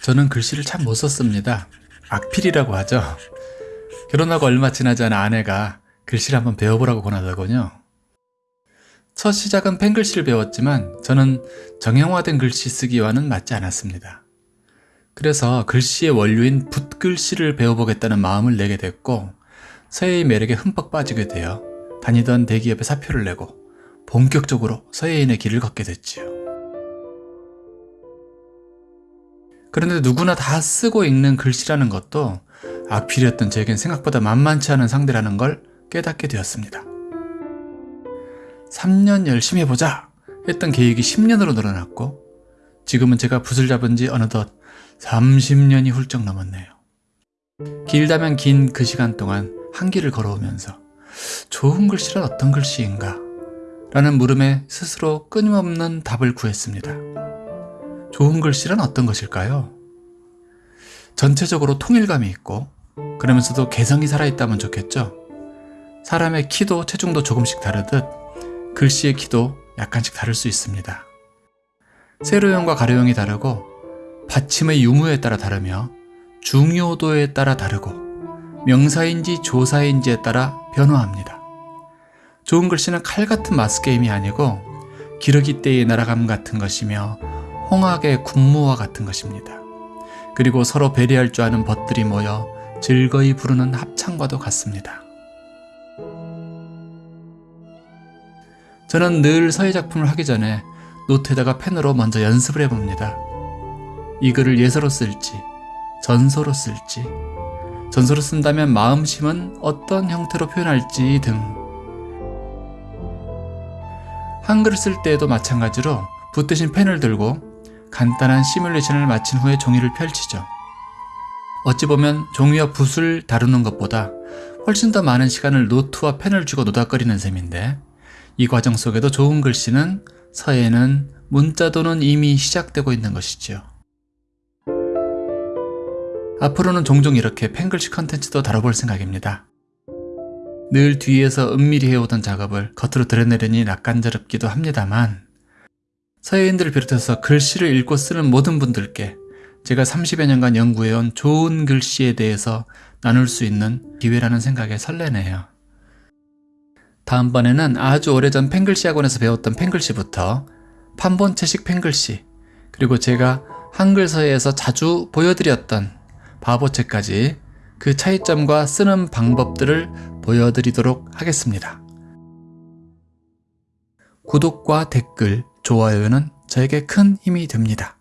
저는 글씨를 참 못 썼습니다. 악필이라고 하죠. 결혼하고 얼마 지나지 않은 아내가 글씨를 한번 배워보라고 권하더군요. 첫 시작은 펜글씨를 배웠지만 저는 정형화된 글씨 쓰기와는 맞지 않았습니다. 그래서 글씨의 원료인 붓글씨를 배워보겠다는 마음을 내게 됐고 서예의 매력에 흠뻑 빠지게 되어 다니던 대기업에 사표를 내고 본격적으로 서예인의 길을 걷게 됐지요. 그런데 누구나 다 쓰고 읽는 글씨라는 것도 악필이었던 제겐 생각보다 만만치 않은 상대라는 걸 깨닫게 되었습니다. 3년 열심히 해보자 했던 계획이 10년으로 늘어났고 지금은 제가 붓을 잡은 지 어느덧 30년이 훌쩍 넘었네요. 길다면 긴 그 시간 동안 한 길을 걸어오면서 좋은 글씨란 어떤 글씨인가? 라는 물음에 스스로 끊임없는 답을 구했습니다. 좋은 글씨란 어떤 것일까요? 전체적으로 통일감이 있고 그러면서도 개성이 살아있다면 좋겠죠? 사람의 키도 체중도 조금씩 다르듯 글씨의 키도 약간씩 다를 수 있습니다. 세로형과 가로형이 다르고 받침의 유무에 따라 다르며 중요도에 따라 다르고 명사인지 조사인지에 따라 변화합니다. 좋은 글씨는 칼 같은 마스게임이 아니고 기러기 때의 날아감 같은 것이며 홍학의 군무와 같은 것입니다. 그리고 서로 배려할 줄 아는 벗들이 모여 즐거이 부르는 합창과도 같습니다. 저는 늘 서예 작품을 하기 전에 노트에다가 펜으로 먼저 연습을 해봅니다. 이 글을 예서로 쓸지, 전서로 쓸지, 전서로 쓴다면 마음심은 어떤 형태로 표현할지 등. 한글을 쓸 때에도 마찬가지로 붓 대신 펜을 들고 간단한 시뮬레이션을 마친 후에 종이를 펼치죠. 어찌 보면 종이와 붓을 다루는 것보다 훨씬 더 많은 시간을 노트와 펜을 쥐고 노닥거리는 셈인데 이 과정 속에도 좋은 글씨는 서예는 문자도는 이미 시작되고 있는 것이지요. 앞으로는 종종 이렇게 펜글씨 컨텐츠도 다뤄볼 생각입니다. 늘 뒤에서 은밀히 해오던 작업을 겉으로 드러내려니 낯간지럽기도 합니다만 서예인들을 비롯해서 글씨를 읽고 쓰는 모든 분들께 제가 30여 년간 연구해온 좋은 글씨에 대해서 나눌 수 있는 기회라는 생각에 설레네요. 다음번에는 아주 오래전 펜글씨 학원에서 배웠던 펜글씨부터 판본체식 펜글씨 그리고 제가 한글 서예에서 자주 보여드렸던 바보체까지 그 차이점과 쓰는 방법들을 보여드리도록 하겠습니다. 구독과 댓글, 좋아요는 저에게 큰 힘이 됩니다.